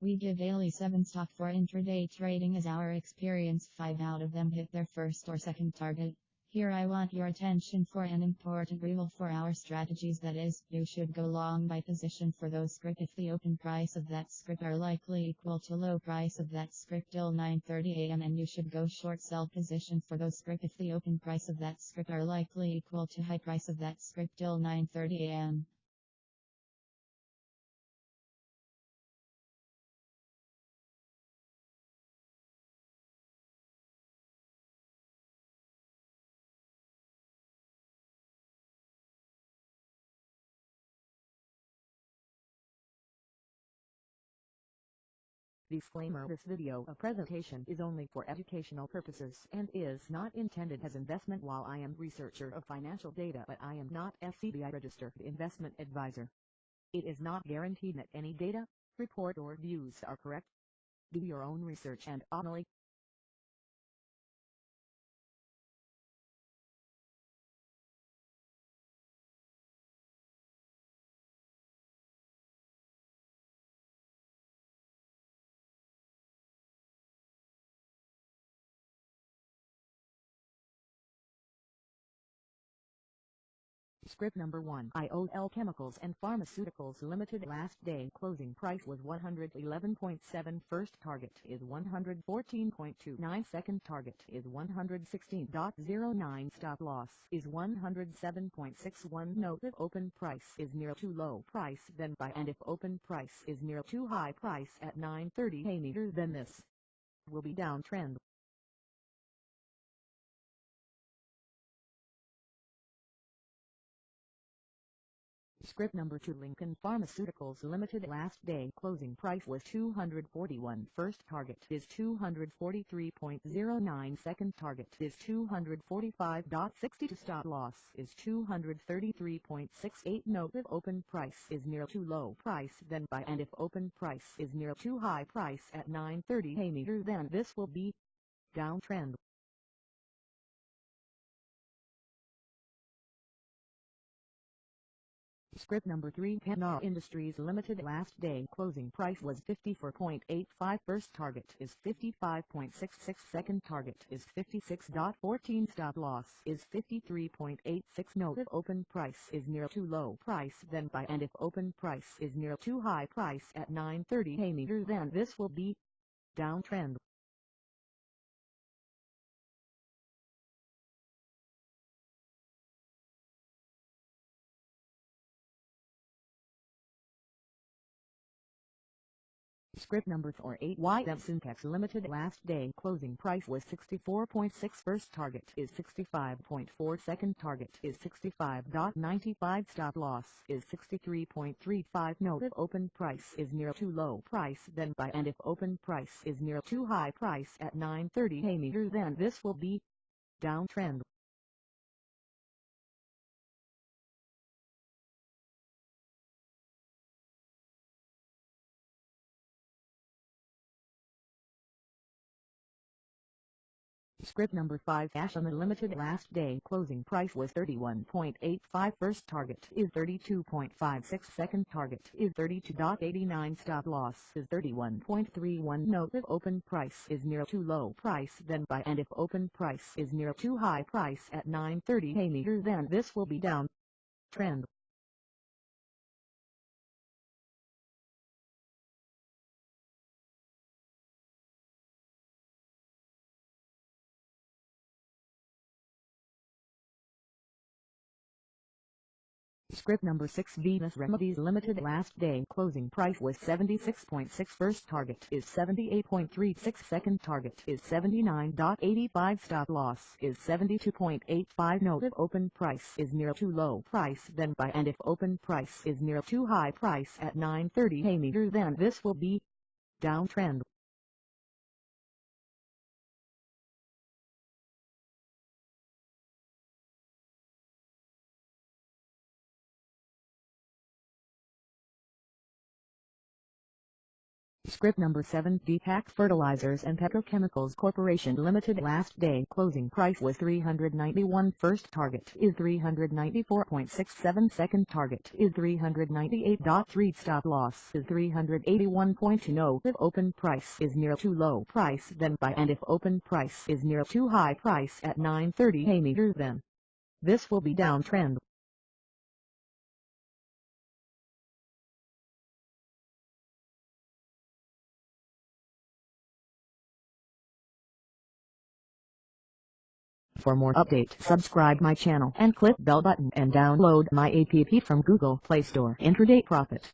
We give daily 7 stock for intraday trading as our experience. 5 out of them hit their first or second target. Here I want your attention for an important rule for our strategies. That is, you should go long by position for those script. If the open price of that script are likely equal to low price of that script till 9.30 am and you should go short sell position for those script. If the open price of that script are likely equal to high price of that script till 9.30 Disclaimer This video a presentation is only for educational purposes and is not intended as investment while I am researcher of financial data but I am not SEBI registered investment advisor. It is not guaranteed that any data, report or views are correct. Do your own research and only Script number 1 IOL Chemicals and Pharmaceuticals Limited last day closing price was 111.7 first target is 114.29 second target is 116.09 stop loss is 107.61 note if open price is near too low price then buy and if open price is near too high price at 9.30 a meter then this will be downtrend Script number 2 Lincoln Pharmaceuticals Limited last day closing price was 241 first target is 243.09 second target is 245.62 stop loss is 233.68 note if open price is near too low price then buy and if open price is near too high price at 9.30 a meter then this will be downtrend Script number 3 Pennar Industries Limited last day closing price was 54.85 first target is 55.66 second target is 56.14 stop loss is 53.86 note if open price is near too low price then buy and if open price is near too high price at 9.30 a meter then this will be downtrend Script number 48 YM Syntex Limited last day closing price was 64.6 first target is 65.4 second target is 65.95 stop loss is 63.35 note if open price is near too low price then buy and if open price is near too high price at 9.30 a meter then this will be downtrend Script number 5 Ashland Limited last day. Closing price was 31.85 first target is 32.56 second target is 32.89 stop loss is 31.31 note if open price is near too low price then buy. And if open price is near too high price at 9.30 a meter then this will be down. Trend Script number 6 Venus Remedies Limited last day. Closing price was 76.6 first target is 78.36 second target is 79.85 stop loss is 72.85 note if open price is near too low price then buy and if open price is near too high price at 9.30 a meter then this will be downtrend Script number 7 Deepak Fertilizers and Petrochemicals Corporation Limited last day. Closing price was 391 first target is 394.67 second target is 398.3 stop loss is 381.20 if open price is near too low price then buy and if open price is near too high price at 930 a meter then this will be downtrend For more updates subscribe my channel and click bell button and download my app from Google Play Store. Intraday Profit